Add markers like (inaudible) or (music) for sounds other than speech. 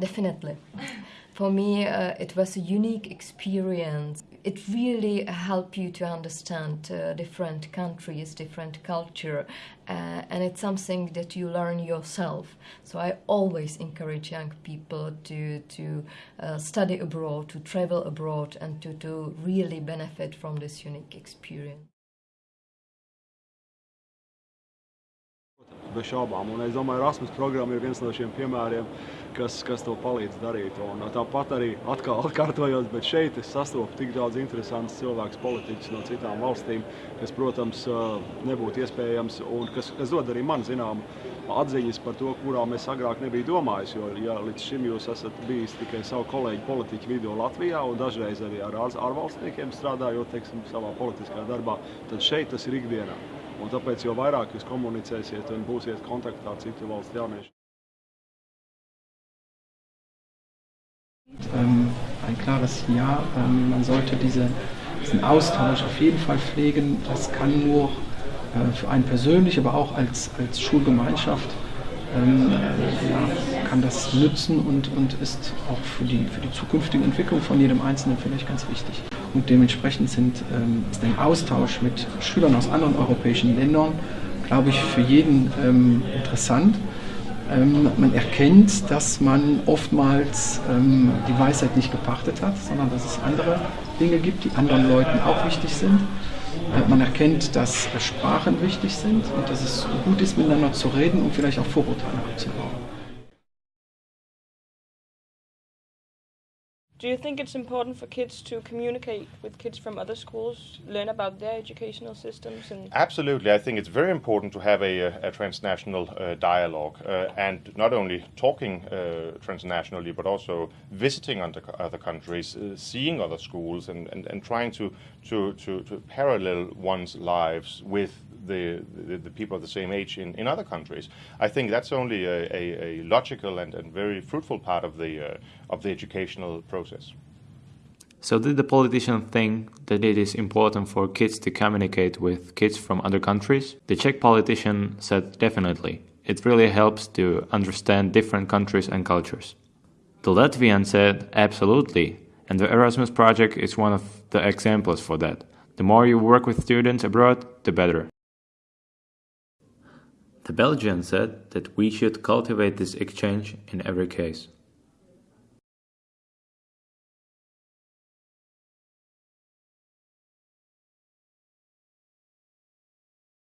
Definitely. For me, uh, it was a unique experience. It really helped you to understand uh, different countries, different culture, uh, and it's something that you learn yourself. So I always encourage young people to to uh, study abroad, to travel abroad, and to, to really benefit from this unique experience. Bez šaubām, un es domāju, Erasmus programma ir viens no šiem piemēriem, kas, kas to palīdz darīt. Un tāpat arī atkal (laughs) atkārtojos, bet šeit es sastopu tik daudz interesantus cilvēkus, politiķus no citām valstīm, kas, protams, nebūtu iespējams un kas, kas dod arī man zinām atziņas par to, kurām es agrāk nebiju domājis. Jo ja līdz šim jūs esat bijis tikai savu kolēģu politiķu vidū Latvijā un dažreiz arī ar ārvalstniekiem strādājot, teiksim, savā politiskā darbā, tad šeit tas ir ikdienā. Un tāpēc, jo vairāk jūs komunicēsiet un būsiet kontaktā ar citu valstu jauniešiem. Ähm, ein klares Ja. Ähm, man sollte diese, diesen Austausch auf jeden Fall pflegen. Das kann nur äh, für einen persönlich, aber auch als, als Schulgemeinschaft ähm, ja, kann das nützen und, und ist auch für die, für die zukünftige Entwicklung von jedem Einzelnen vielleicht ganz wichtig. Und dementsprechend sind, ähm, ist ein Austausch mit Schülern aus anderen europäischen Ländern, glaube ich, für jeden ähm, interessant. Ähm, man erkennt, dass man oftmals ähm, die Weisheit nicht gepachtet hat, sondern dass es andere Dinge gibt, die anderen Leuten auch wichtig sind. Äh, man erkennt, dass äh, Sprachen wichtig sind und dass es gut ist, miteinander zu reden und vielleicht auch Vorurteile abzubauen. Do you think it's important for kids to communicate with kids from other schools, learn about their educational systems? And Absolutely. I think it's very important to have a, a transnational uh, dialogue uh, and not only talking uh, transnationally, but also visiting other, other countries, uh, seeing other schools, and, and, and trying to, to, to, to parallel one's lives with the, the, the, people of the same age in, in other countries. I think that's only a, a, a logical and, and very fruitful part of the, uh, of the educational process. So did the politician think that it is important for kids to communicate with kids from other countries? The Czech politician said definitely. It really helps to understand different countries and cultures. The Latvian said absolutely, and the Erasmus project is one of the examples for that. The more you work with students abroad, the better. The Belgian said that we should cultivate this exchange in every case.